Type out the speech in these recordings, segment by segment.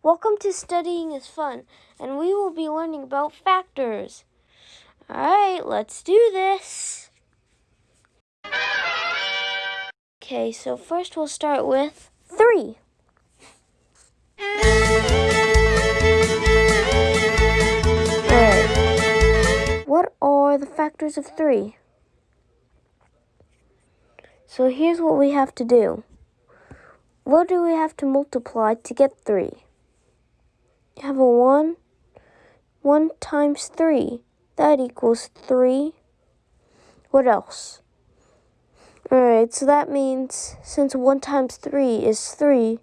Welcome to Studying is Fun, and we will be learning about factors. Alright, let's do this. Okay, so first we'll start with 3. Alright, what are the factors of 3? So here's what we have to do. What do we have to multiply to get 3? Have a 1. 1 times 3. That equals 3. What else? Alright, so that means since 1 times 3 is 3,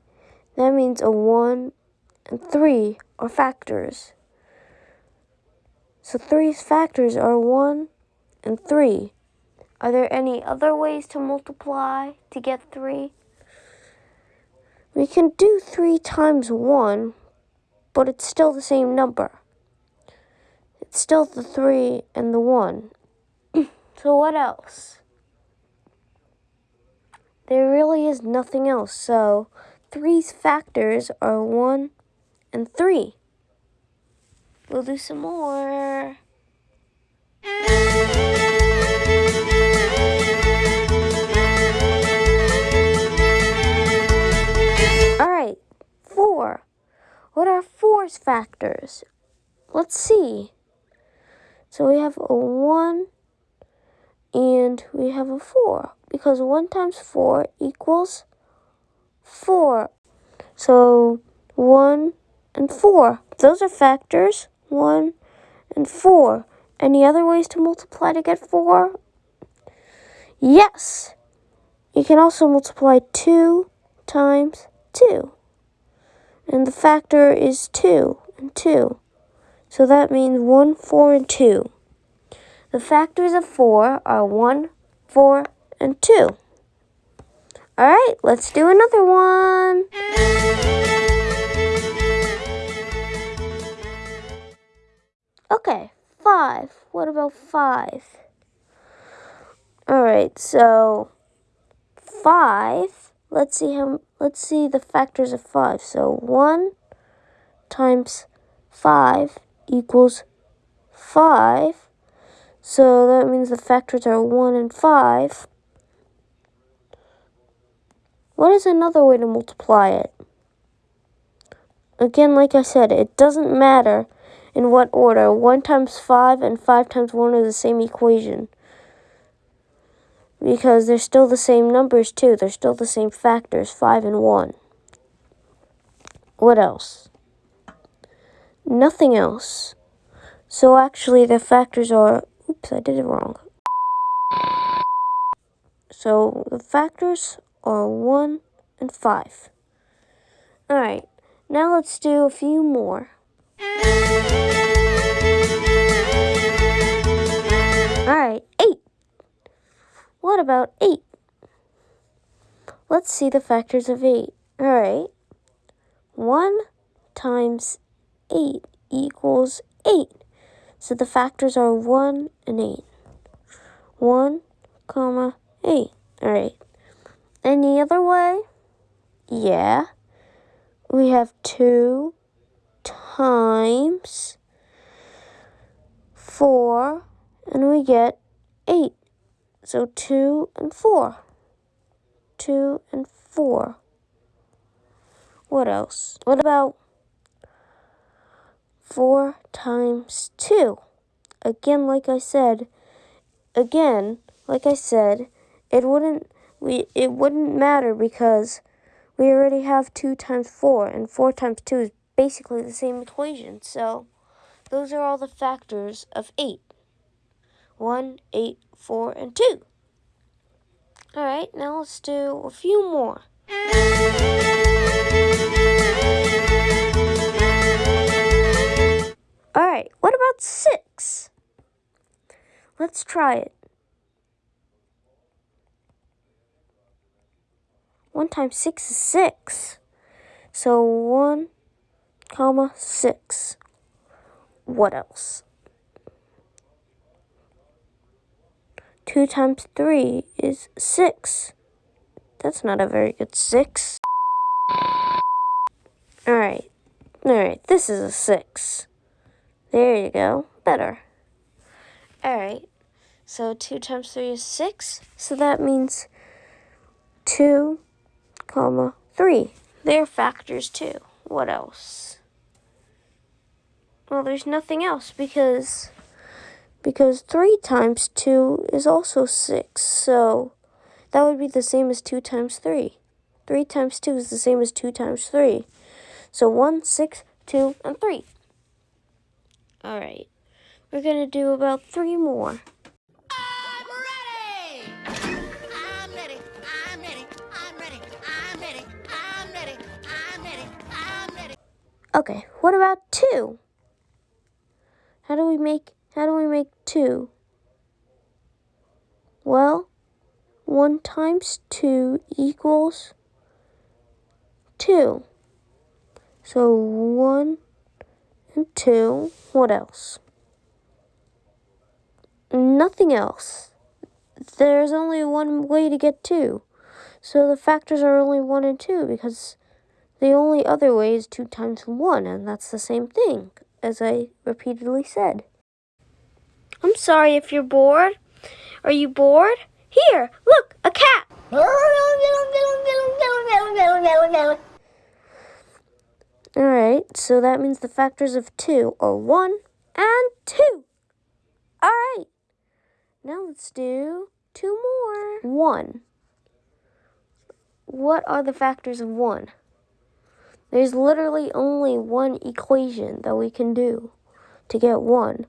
that means a 1 and 3 are factors. So 3's factors are 1 and 3. Are there any other ways to multiply to get 3? We can do 3 times 1, but it's still the same number. It's still the 3 and the 1. so what else? There really is nothing else, so 3's factors are 1 and 3. We'll do some more. 4's? Let's see. So we have a 1 and we have a 4 because 1 times 4 equals 4. So 1 and 4. Those are factors. 1 and 4. Any other ways to multiply to get 4? Yes. You can also multiply 2 times 2. And the factor is 2 and 2. So that means 1, 4, and 2. The factors of 4 are 1, 4, and 2. Alright, let's do another one. Okay, 5. What about 5? Alright, so 5 let's see how let's see the factors of 5. So 1 times 5 equals 5. So that means the factors are 1 and 5. What is another way to multiply it? Again, like I said, it doesn't matter in what order. 1 times 5 and 5 times 1 are the same equation because they're still the same numbers too. They're still the same factors, 5 and 1. What else? Nothing else. So actually the factors are, oops, I did it wrong. So the factors are 1 and 5. Alright, now let's do a few more. Alright, 8. What about 8? Let's see the factors of 8. Alright. 1 times 8 equals 8. So the factors are 1 and 8. 1, comma, 8. Alright. Any other way? Yeah. We have 2 times 4, and we get 8. So 2 and 4. 2 and 4. What else? What about 4 times 2? Again, like I said, again, like I said, it wouldn't we it wouldn't matter because we already have 2 times 4 and 4 times 2 is basically the same equation. So those are all the factors of 8. 1, 8, 4, and 2. Alright, now let's do a few more. Alright, what about 6? Let's try it. 1 times 6 is 6. So 1, comma, 6. What else? 2 times 3 is 6. That's not a very good 6. Alright, Alright, this is a 6. There you go. Better. Alright, so 2 times 3 is 6. So that means 2, comma, 3. They're factors too. What else? Well, there's nothing else because because 3 times 2 is also 6. So that would be the same as 2 times 3. 3 times 2 is the same as 2 times 3. So 1, 6, 2, and 3. Alright, we're going to do about 3 more. Okay, what about 2? How do we make how do we make 2? Well, 1 times 2 equals 2. So 1 and 2, what else? Nothing else. There's only one way to get 2. So the factors are only 1 and 2 because the only other way is 2 times 1, and that's the same thing, as I repeatedly said. I'm sorry if you're bored. Are you bored? Here, look, a cat. Alright, so that means the factors of 2 are 1 and 2. Alright, now let's do two more. 1. What are the factors of 1? There's literally only one equation that we can do to get 1.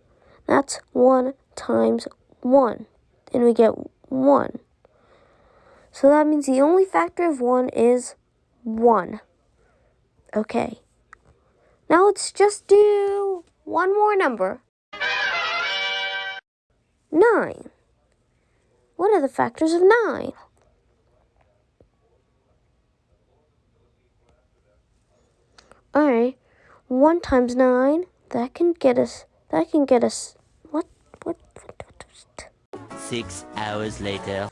That's 1 times 1. And we get 1. So that means the only factor of 1 is 1. Okay. Now let's just do one more number. 9. What are the factors of 9? Alright, 1 times 9, that can get us, that can get us, what, what, what, what, what? Six hours later.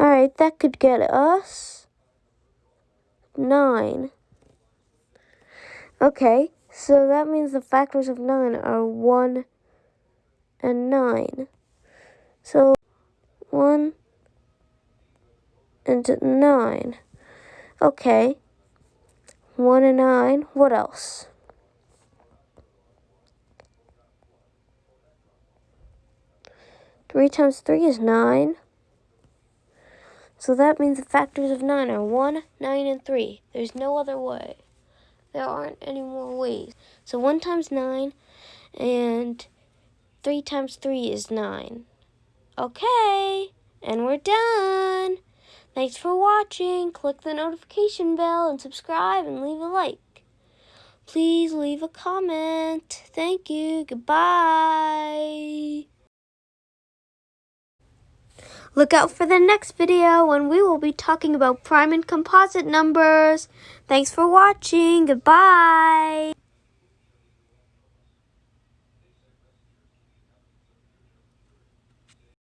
Alright, that could get us 9. Okay, so that means the factors of 9 are 1 and 9. So 1 and 9. Okay. 1 and 9. What else? Three times three is nine. So that means the factors of nine are one, nine, and three. There's no other way. There aren't any more ways. So one times nine and three times three is nine. Okay, and we're done. Thanks for watching. Click the notification bell and subscribe and leave a like. Please leave a comment. Thank you. Goodbye. Look out for the next video when we will be talking about prime and composite numbers. Thanks for watching. Goodbye.